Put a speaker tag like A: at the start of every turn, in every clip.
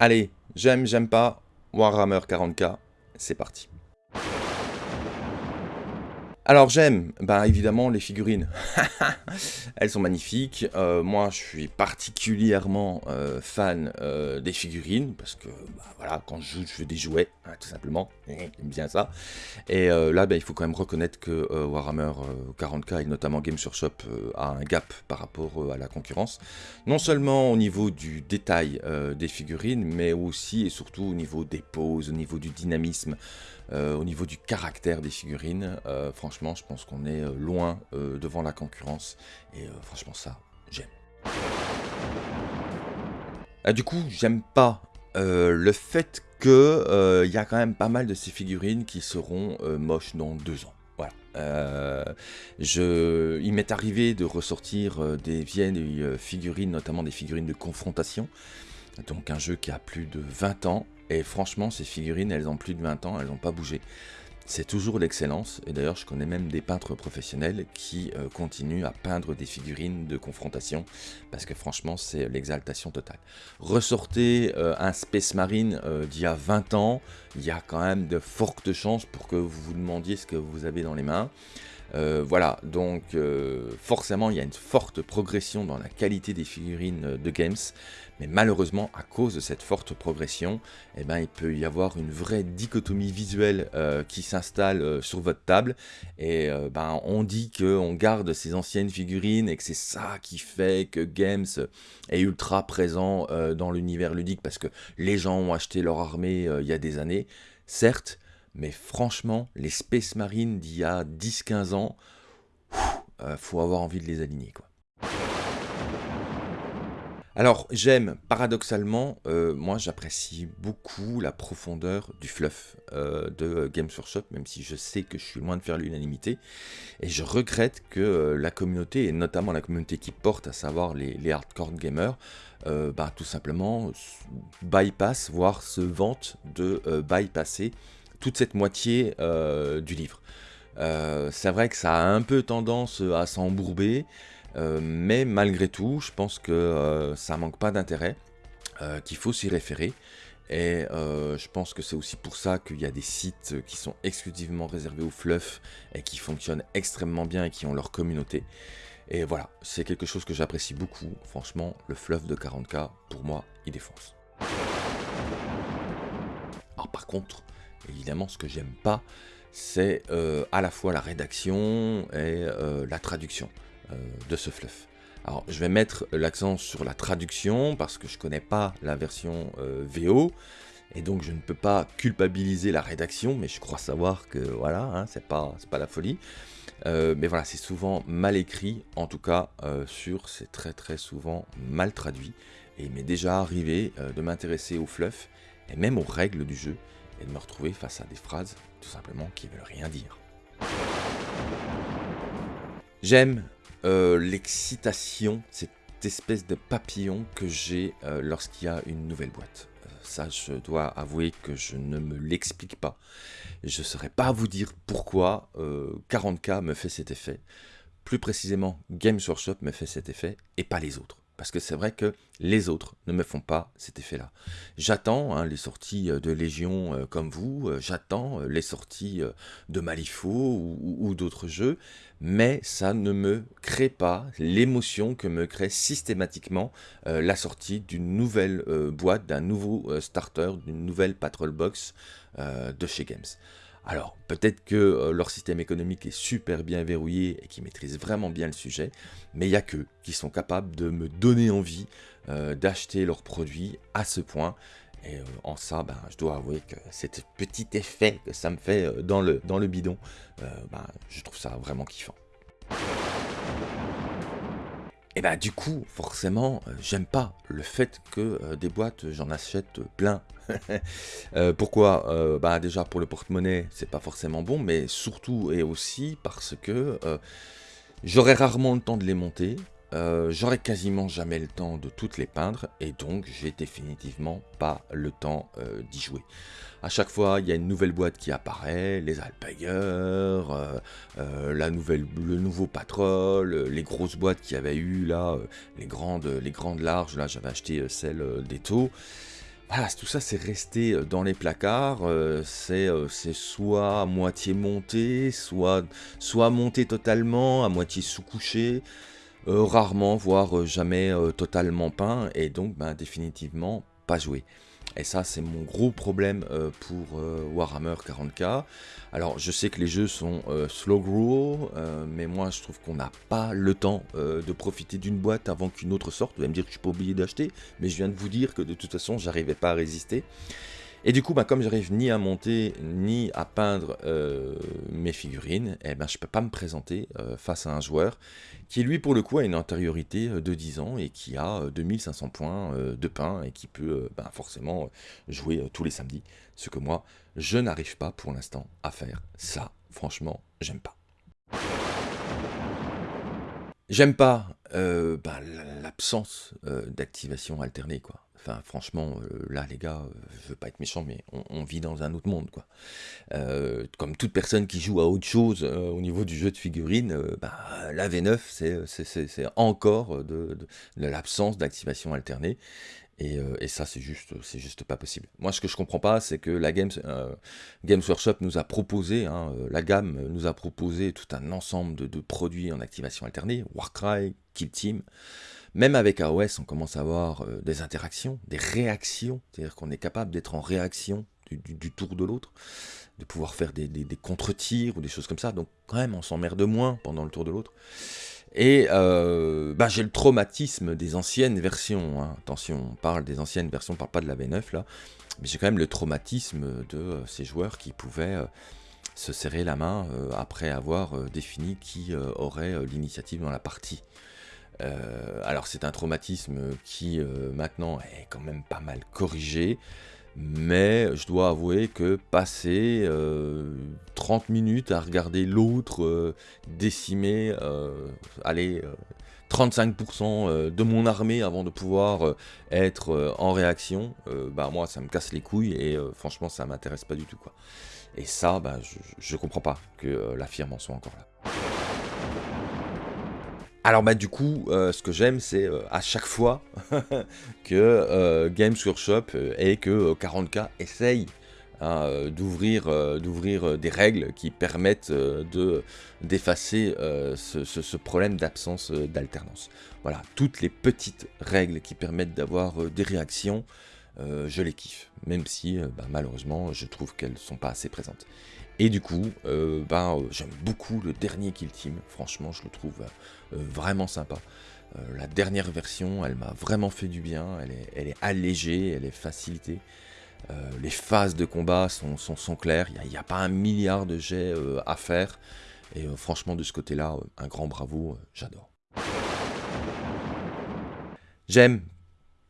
A: Allez, j'aime, j'aime pas, Warhammer 40k, c'est parti. Alors j'aime, ben évidemment les figurines, elles sont magnifiques, euh, moi je suis particulièrement euh, fan euh, des figurines, parce que bah, voilà, quand je joue je fais des jouets, hein, tout simplement, j'aime bien ça, et là ben, il faut quand même reconnaître que Warhammer 40k et notamment Games Workshop a un gap par rapport à la concurrence, non seulement au niveau du détail des figurines, mais aussi et surtout au niveau des poses, au niveau du dynamisme, au niveau du caractère des figurines, franchement je pense qu'on est euh, loin euh, devant la concurrence. Et euh, franchement, ça, j'aime. Ah, du coup, j'aime pas le fait que il y a quand même pas mal de ces figurines qui seront moches dans deux ans. Voilà. je, il m'est arrivé de ressortir des vieilles figurines, notamment des figurines de confrontation. Donc un jeu qui a plus de 20 ans. Et franchement, ces figurines, elles ont plus de 20 ans, elles n'ont pas bougé. C'est toujours l'excellence, et d'ailleurs je connais même des peintres professionnels qui euh, continuent à peindre des figurines de confrontation, parce que franchement c'est l'exaltation totale. Ressortez euh, un Space Marine euh, d'il y a 20 ans, il y a quand même de fortes chances pour que vous vous demandiez ce que vous avez dans les mains. Euh, voilà, donc euh, forcément il y a une forte progression dans la qualité des figurines euh, de Games, mais malheureusement à cause de cette forte progression, eh ben, il peut y avoir une vraie dichotomie visuelle qui s'installe sur votre table, et ben, on dit qu'on garde ces anciennes figurines et que c'est ça qui fait que Games est ultra présent dans l'univers ludique, parce que les gens ont acheté leur armée il y a des années, certes, mais franchement, les Space Marines d'il y a 10-15 ans, euh, faut avoir envie de les aligner. Alors, j'aime, paradoxalement, euh, moi j'apprécie beaucoup la profondeur du fluff euh, de Games Workshop, même si je sais que je suis loin de faire l'unanimité. Et je regrette que la communauté, et notamment la communauté qui porte, à savoir les, hardcore gamers, bah, tout simplement bypass, voire se vante de bypasser toute cette moitié euh, du livre. Euh, c'est vrai que ça a un peu tendance à s'embourber, euh, mais malgré tout, je pense que ça manque pas d'intérêt, qu'il faut s'y référer. Et je pense que c'est aussi pour ça qu'il y a des sites qui sont exclusivement réservés au fluff et qui fonctionnent extrêmement bien et qui ont leur communauté. Et voilà, c'est quelque chose que j'apprécie beaucoup. Franchement, le fluff de 40k, pour moi, il défonce. Alors par contre, Évidemment, ce que j'aime pas, c'est euh, à la fois la rédaction et euh, la traduction euh, de ce fluff. Alors, je vais mettre l'accent sur la traduction parce que je connais pas la version VO et donc je ne peux pas culpabiliser la rédaction, mais je crois savoir que voilà, hein, c'est pas, pas la folie. mais voilà, c'est souvent mal écrit, en tout cas sur, c'est très très souvent mal traduit. Et il m'est déjà arrivé de m'intéresser au fluff et même aux règles du jeu et de me retrouver face à des phrases tout simplement qui veulent rien dire. J'aime euh, l'excitation, cette espèce de papillon que j'ai euh, lorsqu'il y a une nouvelle boîte. Euh, ça, je dois avouer que je ne me l'explique pas. Je ne saurais pas vous dire pourquoi 40K me fait cet effet. Plus précisément, Games Workshop me fait cet effet et pas les autres. Parce que c'est vrai que les autres ne me font pas cet effet-là. J'attends hein, les sorties euh, de Légion euh, comme vous, euh, j'attends les sorties de Malifaux ou, d'autres jeux, mais ça ne me crée pas l'émotion que me crée systématiquement la sortie d'une nouvelle boîte, d'un nouveau starter, d'une nouvelle Patrol Box de chez Games. Alors, peut-être que euh, leur système économique est super bien verrouillé et qu'ils maîtrisent vraiment bien le sujet, mais il n'y a qu'eux qui sont capables de me donner envie euh, d'acheter leurs produits à ce point. Et euh, en ça, ben, je dois avouer que cet petit effet que ça me fait dans le, bidon, ben, je trouve ça vraiment kiffant. Et bah du coup, forcément, euh, j'aime pas le fait que euh, des boîtes, j'en achète plein. Euh, pourquoi? Bah déjà pour le porte-monnaie, c'est pas forcément bon, mais surtout et aussi parce que j'aurai rarement le temps de les monter, j'aurai quasiment jamais le temps de toutes les peindre, et donc j'ai définitivement pas le temps d'y jouer. À chaque fois, il y a une nouvelle boîte qui apparaît, les Alpager, euh, euh, le nouveau Patrol, les grosses boîtes qu'il y avait eu là, euh, les grandes, larges, là j'avais acheté celle des taux. voilà, tout ça c'est resté dans les placards, c'est soit à moitié monté, soit monté totalement, à moitié sous-couché, rarement, voire jamais totalement peint, et donc ben, définitivement pas joué. Et ça, c'est mon gros problème euh, pour euh, Warhammer 40k. Alors, je sais que les jeux sont euh, slow grow, mais moi, je trouve qu'on n'a pas le temps de profiter d'une boîte avant qu'une autre sorte. Vous allez me dire que je suis pas d'acheter, mais je viens de vous dire que de toute façon, j'arrivais pas à résister. Et du coup, bah, comme j'arrive ni à monter, ni à peindre mes figurines, eh ben, je ne peux pas me présenter face à un joueur qui, lui, pour le coup, a une antériorité de 10 ans et qui a 2500 points de pain et qui peut bah, forcément jouer tous les samedis. Ce que moi, je n'arrive pas pour l'instant à faire. Ça, franchement, j'aime pas. J'aime pas bah, l'absence d'activation alternée, quoi. Franchement, euh, là, les gars, euh, je veux pas être méchant, mais on, vit dans un autre monde, quoi. Euh, comme toute personne qui joue à autre chose au niveau du jeu de figurines, bah, la V9, c'est encore de, l'absence d'activation alternée. Et, ça, c'est juste, juste pas possible. Moi, ce que je comprends pas, c'est que la Games, Games Workshop nous a proposé, hein, la gamme nous a proposé tout un ensemble de, de produits en activation alternée, Warcry, Kill Team. Même avec AOS, on commence à avoir euh, des interactions, des réactions, c'est-à-dire qu'on est capable d'être en réaction du, tour de l'autre, de pouvoir faire des, contre-tirs ou des choses comme ça. Donc quand même, on s'emmerde moins pendant le tour de l'autre. Et euh, bah, j'ai le traumatisme des anciennes versions. Hein. Attention, on parle des anciennes versions, on parle pas de la V9 là. Mais j'ai quand même le traumatisme de euh, ces joueurs qui pouvaient se serrer la main après avoir défini qui aurait l'initiative dans la partie. Euh, alors c'est un traumatisme qui euh, maintenant est quand même pas mal corrigé, mais je dois avouer que passer 30 euh, minutes à regarder l'autre décimer, allez, 35% de mon armée avant de pouvoir être en réaction, bah moi ça me casse les couilles et franchement ça m'intéresse pas du tout quoi. Et ça, bah, je, je comprends pas que la firme en soit encore là. Alors bah du coup, euh, ce que j'aime, c'est euh, à chaque fois que euh, Games Workshop et que 40K essaye hein, d'ouvrir des règles qui permettent de d'effacer ce, problème d'absence d'alternance. Voilà, toutes les petites règles qui permettent d'avoir des réactions, je les kiffe, même si bah, malheureusement je trouve qu'elles ne sont pas assez présentes. Et du coup, euh, ben, euh, j'aime beaucoup le dernier Kill Team, franchement je le trouve euh, vraiment sympa. la dernière version, elle m'a vraiment fait du bien, elle est, elle est allégée, elle est facilitée. les phases de combat sont, sont, claires, il n'y a, pas un milliard de jets à faire. Et franchement de ce côté-là, un grand bravo, j'adore. J'aime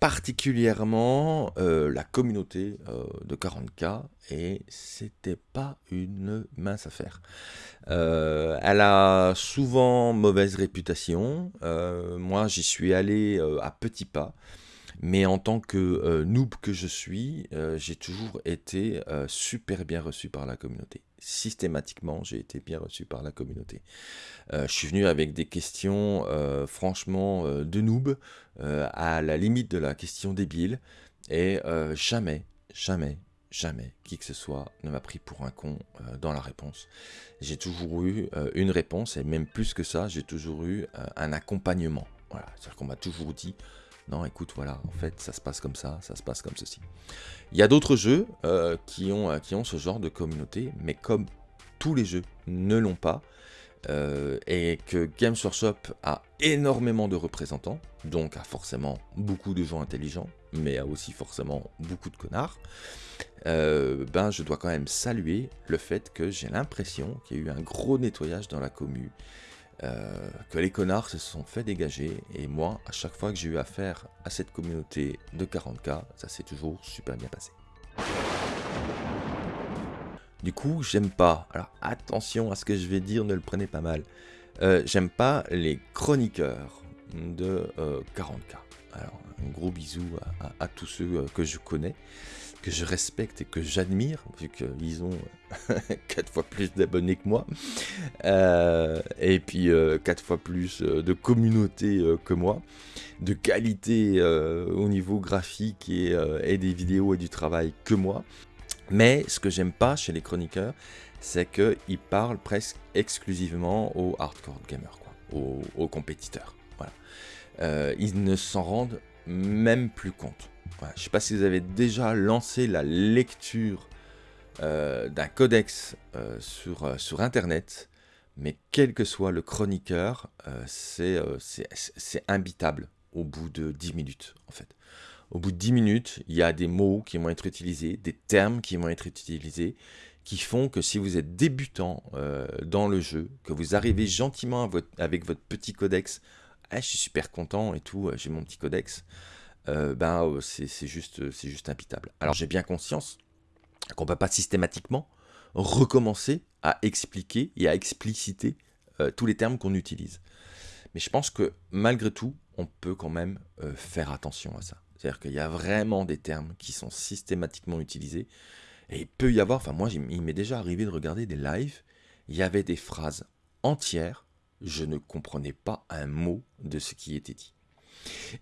A: particulièrement euh, la communauté euh, de 40K et c'était pas une mince affaire. Euh, elle a souvent mauvaise réputation. moi, j'y suis allé à petits pas. Mais en tant que noob que je suis, j'ai toujours été super bien reçu par la communauté systématiquement, j'ai été bien reçu par la communauté. Euh, je suis venu avec des questions, euh, franchement, euh, de noob, à la limite de la question débile, et jamais, jamais, jamais, qui que ce soit ne m'a pris pour un con dans la réponse. J'ai toujours eu une réponse, et même plus que ça, j'ai toujours eu un accompagnement. Voilà, c'est-à-dire qu'on m'a toujours dit, non, écoute, voilà, en fait, ça se passe comme ça, ça se passe comme ceci. Il y a d'autres jeux euh, qui, ont, euh, qui ont ce genre de communauté, mais comme tous les jeux ne l'ont pas, euh, et que Games Workshop a énormément de représentants, donc a forcément beaucoup de gens intelligents, mais a aussi forcément beaucoup de connards, ben je dois quand même saluer le fait que j'ai l'impression qu'il y a eu un gros nettoyage dans la commune, euh, que les connards se sont fait dégager. Et moi, à chaque fois que j'ai eu affaire à cette communauté de 40k, ça s'est toujours super bien passé. Du coup, j'aime pas, alors attention à ce que je vais dire, ne le prenez pas mal, euh, j'aime pas les chroniqueurs de 40k. Euh, alors, un gros bisou à, tous ceux que je connais. Que je respecte et que j'admire, vu qu'ils ont 4 fois plus d'abonnés que moi, euh, et puis 4 euh, fois plus euh, de communauté que moi, de qualité au niveau graphique et, des vidéos et du travail que moi. Mais ce que j'aime pas chez les chroniqueurs, c'est qu'ils parlent presque exclusivement aux hardcore gamers, quoi, aux, compétiteurs. Voilà. ils ne s'en rendent même plus compte. Je ne sais pas si vous avez déjà lancé la lecture euh, d'un codex euh, sur, euh, sur Internet, mais quel que soit le chroniqueur, c'est imbitable au bout de 10 minutes, en fait. Au bout de 10 minutes, il y a des mots qui vont être utilisés, des termes qui vont être utilisés, qui font que si vous êtes débutant dans le jeu, que vous arrivez gentiment avec votre petit codex ah, je suis super content et tout, j'ai mon petit codex, euh, ben, euh, c'est juste, juste impitable. Alors j'ai bien conscience qu'on ne peut pas systématiquement recommencer à expliquer et à expliciter euh, tous les termes qu'on utilise. Mais je pense que malgré tout, on peut quand même faire attention à ça. C'est-à-dire qu'il y a vraiment des termes qui sont systématiquement utilisés. Et il peut y avoir, enfin moi il m'est déjà arrivé de regarder des lives, il y avait des phrases entières je ne comprenais pas un mot de ce qui était dit.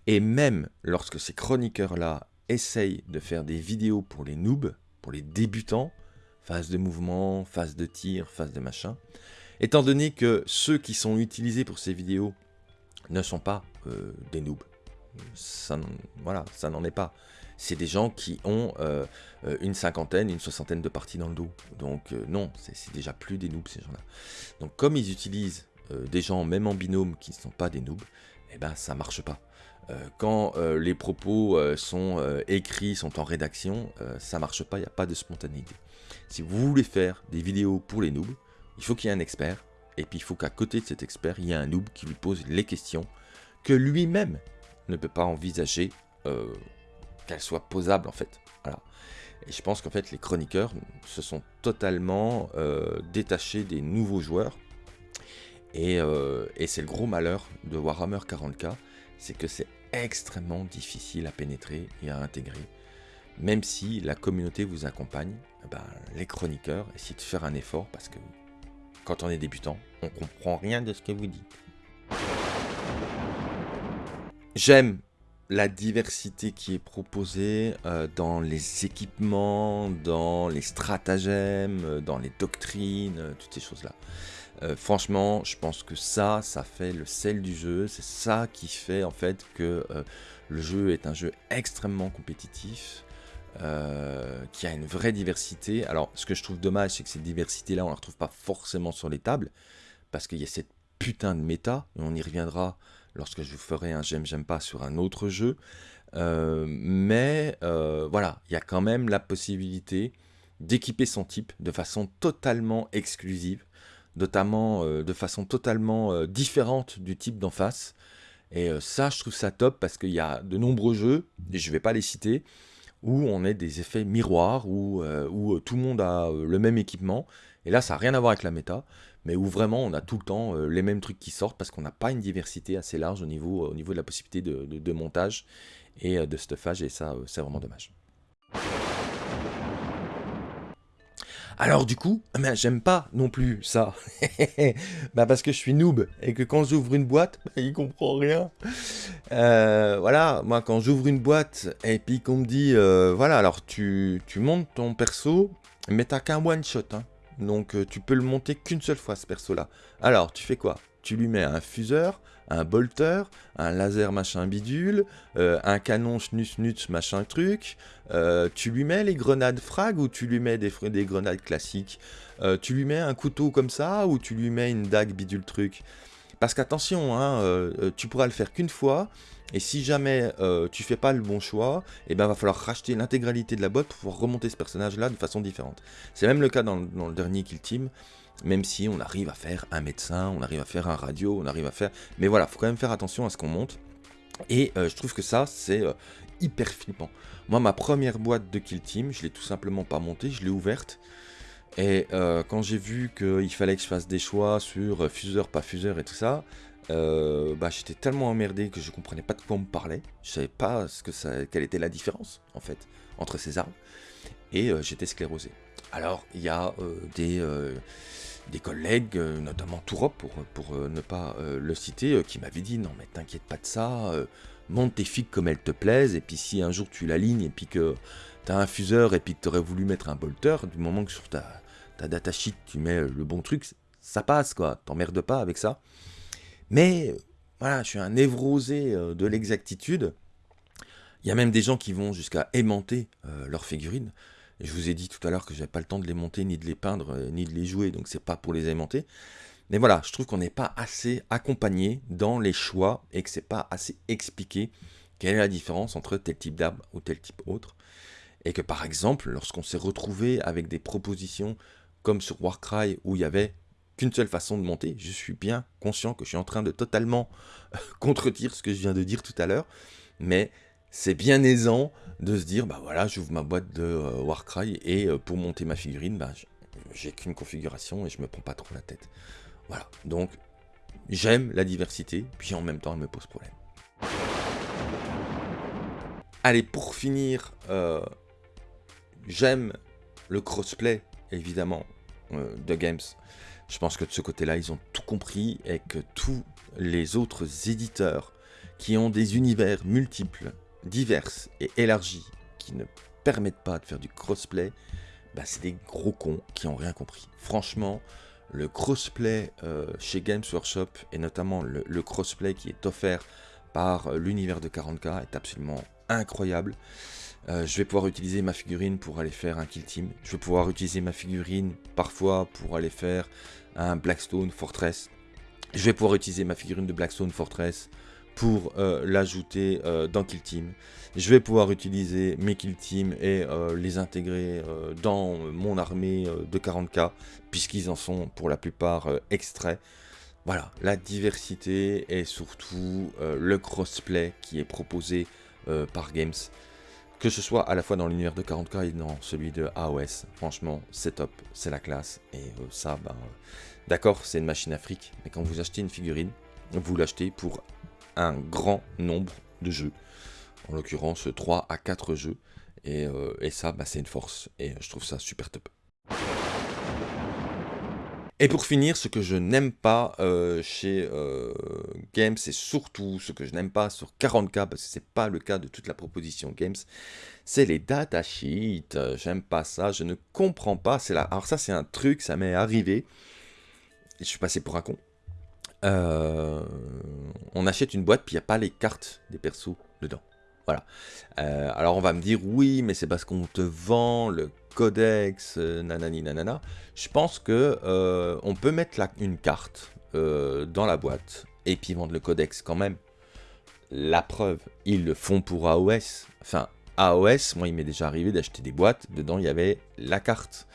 A: Et même lorsque ces chroniqueurs-là essayent de faire des vidéos pour les noobs, pour les débutants, phase de mouvement, phase de tir, phase de machin, étant donné que ceux qui sont utilisés pour ces vidéos ne sont pas euh, des noobs, ça, voilà, ça n'en est pas. C'est des gens qui ont euh, euh, une cinquantaine, une soixantaine de parties dans le dos. Donc non, c'est déjà plus des noobs ces gens-là. Donc comme ils utilisent des gens, même en binôme, qui ne sont pas des noobs, eh ben ça marche pas. Euh, quand euh, les propos sont écrits, sont en rédaction, ça marche pas, il n'y a pas de spontanéité. Si vous voulez faire des vidéos pour les noobs, il faut qu'il y ait un expert, et puis il faut qu'à côté de cet expert, il y ait un noob qui lui pose les questions que lui-même ne peut pas envisager qu'elles soient posables en fait. Et je pense qu'en fait les chroniqueurs se sont totalement détachés des nouveaux joueurs euh, et, c'est le gros malheur de Warhammer 40k, c'est que c'est extrêmement difficile à pénétrer et à intégrer. Même si la communauté vous accompagne, eh ben, les chroniqueurs essayent de faire un effort parce que quand on est débutant, on comprend rien de ce que vous dites. J'aime la diversité qui est proposée euh, dans les équipements, dans les stratagèmes, euh, dans les doctrines, toutes ces choses-là. Euh, franchement, je pense que ça, ça fait le sel du jeu. C'est ça qui fait en fait que euh, le jeu est un jeu extrêmement compétitif, euh, qui a une vraie diversité. Alors, ce que je trouve dommage, c'est que cette diversité-là, on la retrouve pas forcément sur les tables, parce qu'il y a cette putain de méta, et on y reviendra lorsque je vous ferai un j'aime, j'aime pas sur un autre jeu. mais voilà, il y a quand même la possibilité d'équiper son type de façon totalement exclusive notamment euh, de façon totalement euh, différente du type d'en face. Et euh, ça, je trouve ça top parce qu'il y a de nombreux jeux, et je ne vais pas les citer, où on a des effets miroirs, où, où tout le monde a le même équipement. Et là, ça n'a rien à voir avec la méta, mais où vraiment on a tout le temps les mêmes trucs qui sortent parce qu'on n'a pas une diversité assez large au niveau, au niveau de la possibilité de, de montage et de stuffage, et ça, c'est vraiment dommage. Alors du coup, ben, j'aime pas non plus ça. bah parce que je suis noob et que quand j'ouvre une boîte, il comprend rien. Euh, voilà, moi quand j'ouvre une boîte et puis qu'on me dit, euh, voilà, alors tu, tu montes ton perso, mais t'as qu'un one shot. Hein. Donc euh, tu peux le monter qu'une seule fois ce perso là. Alors tu fais quoi? Tu lui mets un fuseur, un bolter, un laser machin bidule, euh, un canon schnus nuts machin truc, euh, tu lui mets les grenades frag ou tu lui mets des, des grenades classiques, euh, tu lui mets un couteau comme ça ou tu lui mets une dague bidule truc? Parce qu'attention, hein, tu pourras le faire qu'une fois, et si jamais tu fais pas le bon choix, et eh ben va falloir racheter l'intégralité de la boîte pour pouvoir remonter ce personnage là de façon différente. C'est même le cas dans, dans le dernier Kill Team, même si on arrive à faire un médecin, on arrive à faire un radio, on arrive à faire... Mais voilà, faut quand même faire attention à ce qu'on monte. Et euh, je trouve que ça, c'est euh, hyper flippant. Moi, ma première boîte de Kill Team, je l'ai tout simplement pas montée, je l'ai ouverte. Et euh, quand j'ai vu qu'il fallait que je fasse des choix sur fuseur, pas fuseur et tout ça, bah, j'étais tellement emmerdé que je comprenais pas de quoi on me parlait. Je savais pas ce que ça, quelle était la différence, en fait, entre ces armes. Et j'étais sclérosé. Alors, il y a des, des collègues, notamment Tourop, pour, pour ne pas le citer, qui m'avaient dit « Non, mais t'inquiète pas de ça, monte tes figues comme elles te plaisent, et puis si un jour tu l'alignes, et puis que t'as un fuseur, et puis que t'aurais voulu mettre un bolter, du moment que sur ta, ta datasheet tu mets le bon truc, ça passe, quoi, t'emmerdes pas avec ça. Mais, voilà, je suis un névrosé de l'exactitude. Il y a même des gens qui vont jusqu'à aimanter leurs figurines je vous ai dit tout à l'heure que j'avais pas le temps de les monter, ni de les peindre, euh, ni de les jouer, donc c'est pas pour les aimanter. Mais voilà, je trouve qu'on n'est pas assez accompagné dans les choix et que c'est pas assez expliqué quelle est la différence entre tel type d'arbre ou tel type autre. Et que par exemple, lorsqu'on s'est retrouvé avec des propositions comme sur Warcry où il y avait qu'une seule façon de monter, je suis bien conscient que je suis en train de totalement contredire ce que je viens de dire tout à l'heure, mais c'est bien aisant de se dire, bah voilà, j'ouvre ma boîte de euh, Warcry et euh, pour monter ma figurine, bah, j'ai qu'une configuration et je me prends pas trop la tête. Voilà, donc j'aime la diversité, puis en même temps elle me pose problème. Allez, pour finir, euh, j'aime le crossplay, évidemment, de Games. Je pense que de ce côté-là, ils ont tout compris et que tous les autres éditeurs qui ont des univers multiples diverses et élargies qui ne permettent pas de faire du crossplay, bah c'est des gros cons qui ont rien compris. Franchement, le crossplay euh, chez Games Workshop, et notamment le, crossplay qui est offert par euh, l'univers de 40k, est absolument incroyable. Euh, je vais pouvoir utiliser ma figurine pour aller faire un kill team. Je vais pouvoir utiliser ma figurine parfois pour aller faire un Blackstone Fortress. Je vais pouvoir utiliser ma figurine de Blackstone Fortress pour euh, l'ajouter euh, dans Kill Team. Je vais pouvoir utiliser mes Kill Team et euh, les intégrer dans mon armée de 40k, puisqu'ils en sont pour la plupart extraits. Voilà, la diversité et surtout le crossplay qui est proposé par Games, que ce soit à la fois dans l'univers de 40k et dans celui de AOS. Franchement, c'est top, c'est la classe. Et ça, bah, d'accord, c'est une machine afrique, mais quand vous achetez une figurine, vous l'achetez pour un grand nombre de jeux. En l'occurrence 3 à 4 jeux. Et, euh, ça, bah, c'est une force. Et je trouve ça super top. Et pour finir, ce que je n'aime pas euh, chez euh, Games, et surtout ce que je n'aime pas sur 40K, parce que c'est pas le cas de toute la proposition Games, c'est les datasheets. J'aime pas ça, je ne comprends pas. Là. Alors ça, c'est un truc, ça m'est arrivé. Je suis passé pour un con. Euh, on achète une boîte, puis il n'y a pas les cartes des persos dedans. Voilà. Euh, alors on va me dire, oui, mais c'est parce qu'on te vend le codex, euh, nanani nanana. Je pense que on peut mettre une carte dans la boîte, et puis vendre le codex quand même. La preuve, ils le font pour AOS. Enfin, AOS, moi il m'est déjà arrivé d'acheter des boîtes, dedans il y avait la carte.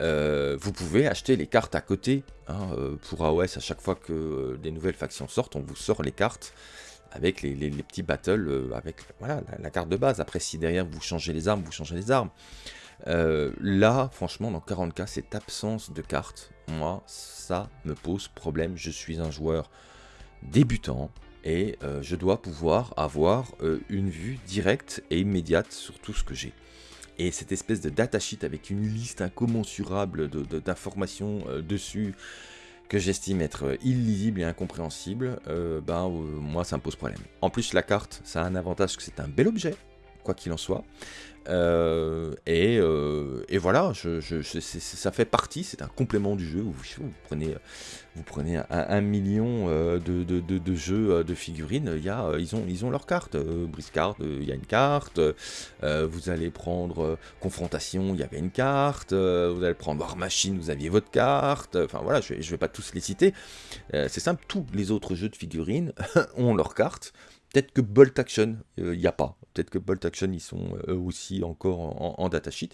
A: Euh, vous pouvez acheter les cartes à côté. Hein, euh, pour AOS, à chaque fois que euh, des nouvelles factions sortent, on vous sort les cartes avec les, petits battles, avec voilà, la, carte de base. Après, si derrière vous changez les armes, vous changez les armes. là, franchement, dans 40k, cette absence de cartes, moi, ça me pose problème. Je suis un joueur débutant et je dois pouvoir avoir une vue directe et immédiate sur tout ce que j'ai. Et cette espèce de datasheet avec une liste incommensurable d'informations euh, dessus que j'estime être euh, illisible et incompréhensible, euh, ben moi ça me pose problème. En plus la carte, ça a un avantage que c'est un bel objet, quoi qu'il en soit. Euh, euh, et, voilà, ça fait partie, c'est un complément du jeu. Vous, prenez, un, million euh, de, jeux de figurines, y a, ils, ont, ils ont leur carte. Briscard, il y a une carte. vous allez prendre Confrontation, il y avait une carte. vous allez prendre War Machine, vous aviez votre carte. Enfin voilà, je ne vais, pas tous les citer. c'est simple, tous les autres jeux de figurines ont leur carte. Peut-être que Bolt Action, il n'y a pas. Peut-être que Bolt Action, ils sont euh, eux aussi encore en, datasheet.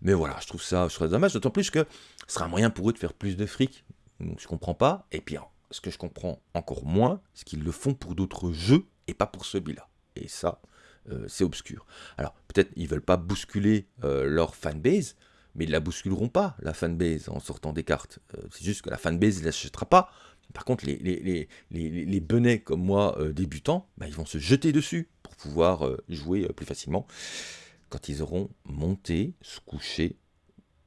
A: Mais voilà, je trouve ça, je dommage, d'autant plus que ce sera un moyen pour eux de faire plus de fric. Donc je comprends pas. Et puis, ce que je comprends encore moins, c'est qu'ils le font pour d'autres jeux et pas pour celui-là. Et ça, euh, c'est obscur. Alors, peut-être ils veulent pas bousculer euh, leur fanbase, mais ils la bousculeront pas, la fanbase, en sortant des cartes. c'est juste que la fanbase ne l'achètera pas Par contre, les, les, benets comme moi, débutants, bah, ils vont se jeter dessus pour pouvoir jouer plus facilement quand ils auront monté, se couché,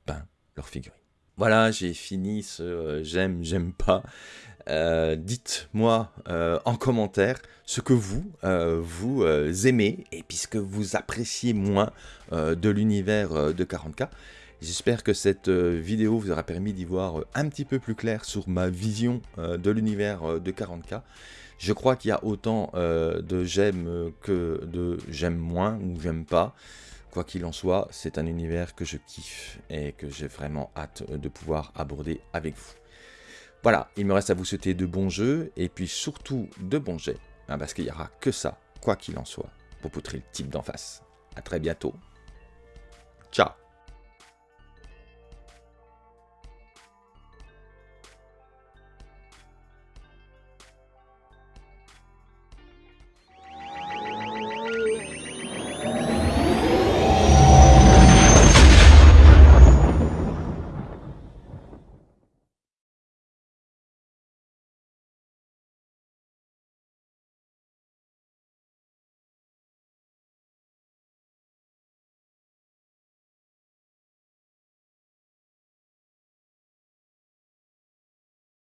A: peint leur figurine. Voilà, j'ai fini ce j'aime, j'aime pas. Euh, dites-moi euh, en commentaire ce que vous, euh, vous aimez et puisque vous appréciez moins de l'univers de 40K. J'espère que cette vidéo vous aura permis d'y voir un petit peu plus clair sur ma vision de l'univers de 40K. Je crois qu'il y a autant de j'aime que de j'aime moins ou j'aime pas. Quoi qu'il en soit, c'est un univers que je kiffe et que j'ai vraiment hâte de pouvoir aborder avec vous. Voilà, il me reste à vous souhaiter de bons jeux, et puis surtout de bons jets, hein, parce qu'il n'y aura que ça, quoi qu'il en soit, pour poutrer le type d'en face. A très bientôt